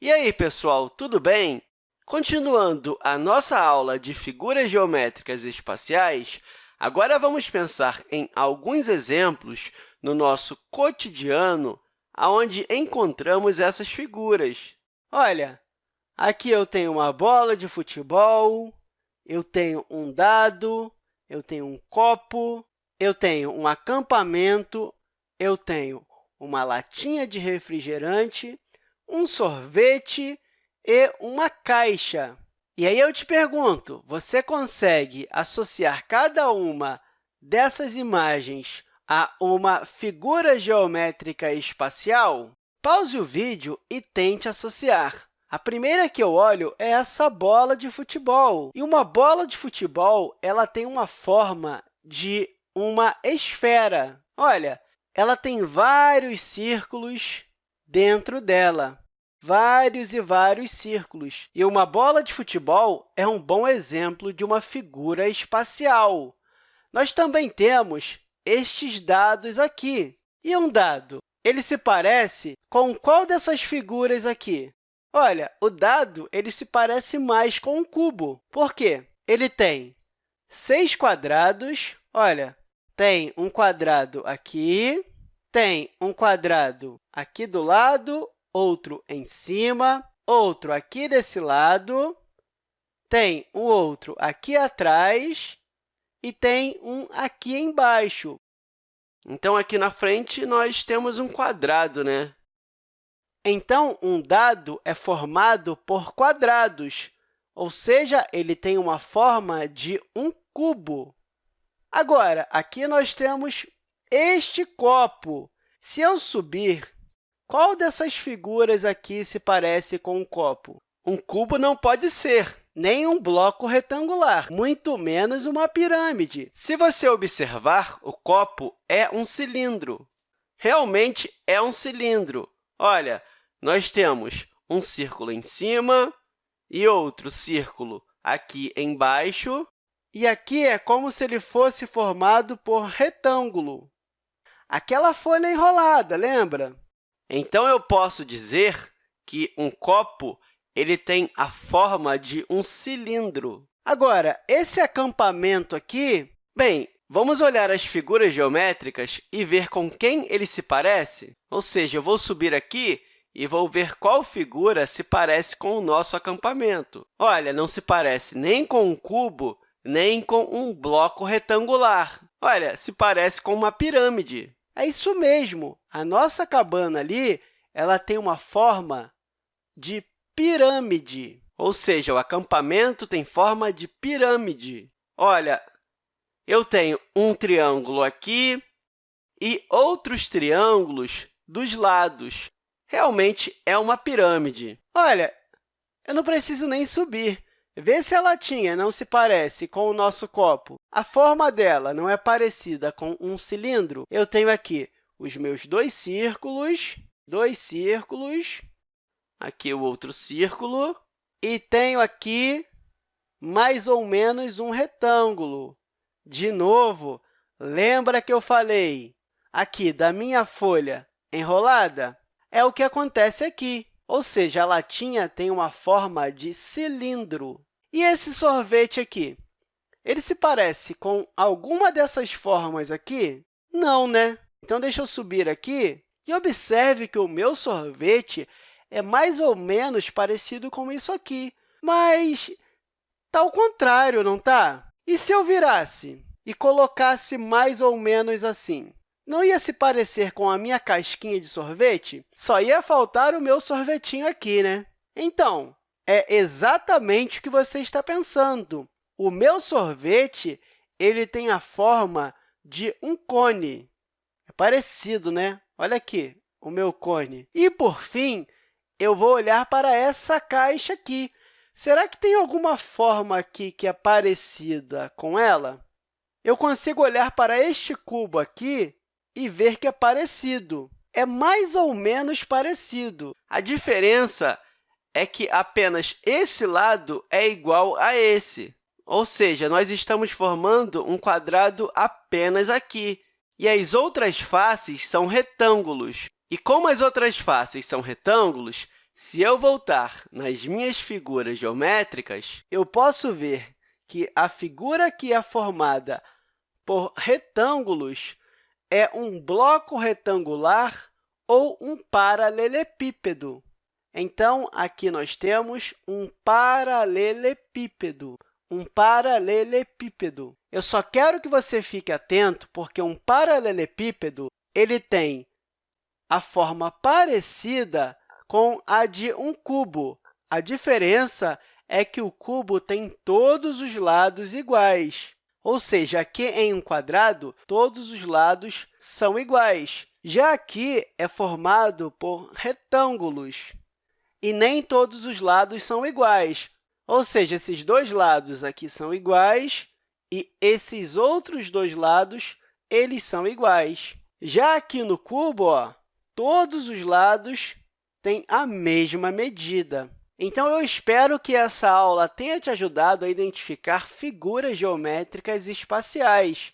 E aí, pessoal, tudo bem? Continuando a nossa aula de figuras geométricas espaciais, agora vamos pensar em alguns exemplos no nosso cotidiano onde encontramos essas figuras. Olha, aqui eu tenho uma bola de futebol, eu tenho um dado, eu tenho um copo, eu tenho um acampamento, eu tenho uma latinha de refrigerante, um sorvete e uma caixa. E aí eu te pergunto, você consegue associar cada uma dessas imagens a uma figura geométrica espacial? Pause o vídeo e tente associar. A primeira que eu olho é essa bola de futebol. E uma bola de futebol ela tem uma forma de uma esfera. Olha, ela tem vários círculos dentro dela, vários e vários círculos. E uma bola de futebol é um bom exemplo de uma figura espacial. Nós também temos estes dados aqui. E um dado, ele se parece com qual dessas figuras aqui? Olha, o dado ele se parece mais com um cubo. Por quê? Ele tem seis quadrados. Olha, tem um quadrado aqui, tem um quadrado aqui do lado, outro em cima, outro aqui desse lado, tem um outro aqui atrás e tem um aqui embaixo. Então, aqui na frente, nós temos um quadrado, né? Então, um dado é formado por quadrados, ou seja, ele tem uma forma de um cubo. Agora, aqui nós temos este copo. Se eu subir, qual dessas figuras aqui se parece com um copo? Um cubo não pode ser, nem um bloco retangular, muito menos uma pirâmide. Se você observar, o copo é um cilindro. Realmente é um cilindro. Olha, nós temos um círculo em cima e outro círculo aqui embaixo, e aqui é como se ele fosse formado por retângulo. Aquela folha enrolada, lembra? Então, eu posso dizer que um copo ele tem a forma de um cilindro. Agora, esse acampamento aqui, bem, vamos olhar as figuras geométricas e ver com quem ele se parece? Ou seja, eu vou subir aqui e vou ver qual figura se parece com o nosso acampamento. Olha, não se parece nem com um cubo, nem com um bloco retangular. Olha, se parece com uma pirâmide. É isso mesmo. A nossa cabana ali ela tem uma forma de pirâmide, ou seja, o acampamento tem forma de pirâmide. Olha, eu tenho um triângulo aqui e outros triângulos dos lados. Realmente é uma pirâmide. Olha, eu não preciso nem subir. Vê se a latinha não se parece com o nosso copo. A forma dela não é parecida com um cilindro. Eu tenho aqui os meus dois círculos, dois círculos, aqui o outro círculo, e tenho aqui mais ou menos um retângulo. De novo, lembra que eu falei aqui da minha folha enrolada? É o que acontece aqui, ou seja, a latinha tem uma forma de cilindro. E esse sorvete aqui? Ele se parece com alguma dessas formas aqui? Não, né? Então, deixa eu subir aqui e observe que o meu sorvete é mais ou menos parecido com isso aqui, mas está ao contrário, não está? E se eu virasse e colocasse mais ou menos assim? Não ia se parecer com a minha casquinha de sorvete? Só ia faltar o meu sorvetinho aqui, né? Então, é exatamente o que você está pensando. O meu sorvete ele tem a forma de um cone. É parecido, né? Olha aqui, o meu cone. E, por fim, eu vou olhar para essa caixa aqui. Será que tem alguma forma aqui que é parecida com ela? Eu consigo olhar para este cubo aqui e ver que é parecido. É mais ou menos parecido. A diferença é que apenas esse lado é igual a esse. Ou seja, nós estamos formando um quadrado apenas aqui, e as outras faces são retângulos. E como as outras faces são retângulos, Se eu voltar nas minhas figuras geométricas, eu posso ver que a figura que é formada por retângulos é um bloco retangular ou um paralelepípedo. Então, aqui nós temos um paralelepípedo. Um paralelepípedo. Eu só quero que você fique atento, porque um paralelepípedo ele tem a forma parecida com a de um cubo. A diferença é que o cubo tem todos os lados iguais. Ou seja, aqui em um quadrado, todos os lados são iguais. Já aqui é formado por retângulos, e nem todos os lados são iguais. Ou seja, esses dois lados aqui são iguais e esses outros dois lados eles são iguais. Já aqui no cubo, ó, todos os lados têm a mesma medida. Então, eu espero que essa aula tenha te ajudado a identificar figuras geométricas espaciais.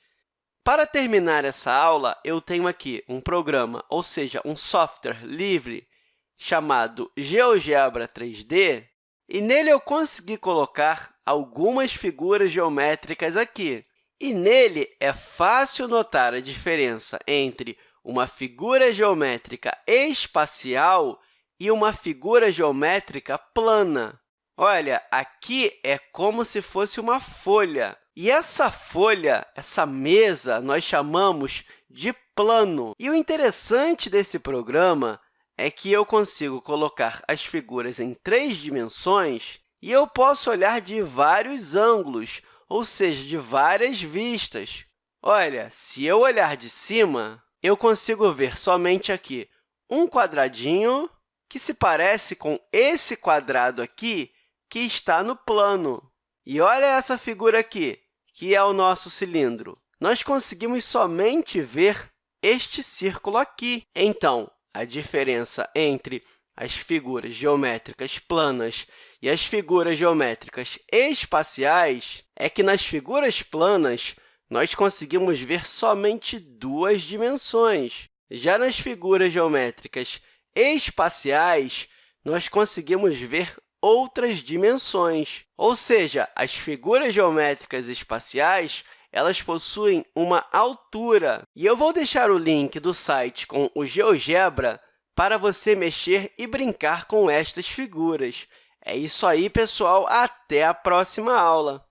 Para terminar essa aula, eu tenho aqui um programa, ou seja, um software livre chamado GeoGebra 3D, e nele eu consegui colocar algumas figuras geométricas aqui. E nele é fácil notar a diferença entre uma figura geométrica espacial e uma figura geométrica plana. Olha, aqui é como se fosse uma folha. E essa folha, essa mesa, nós chamamos de plano. E o interessante desse programa é que eu consigo colocar as figuras em três dimensões e eu posso olhar de vários ângulos, ou seja, de várias vistas. Olha, se eu olhar de cima, eu consigo ver somente aqui um quadradinho que se parece com esse quadrado aqui que está no plano. E olha essa figura aqui, que é o nosso cilindro. Nós conseguimos somente ver este círculo aqui. Então, a diferença entre as figuras geométricas planas e as figuras geométricas espaciais é que, nas figuras planas, nós conseguimos ver somente duas dimensões. Já nas figuras geométricas espaciais, nós conseguimos ver outras dimensões. Ou seja, as figuras geométricas espaciais elas possuem uma altura. E eu vou deixar o link do site com o GeoGebra para você mexer e brincar com estas figuras. É isso aí, pessoal. Até a próxima aula!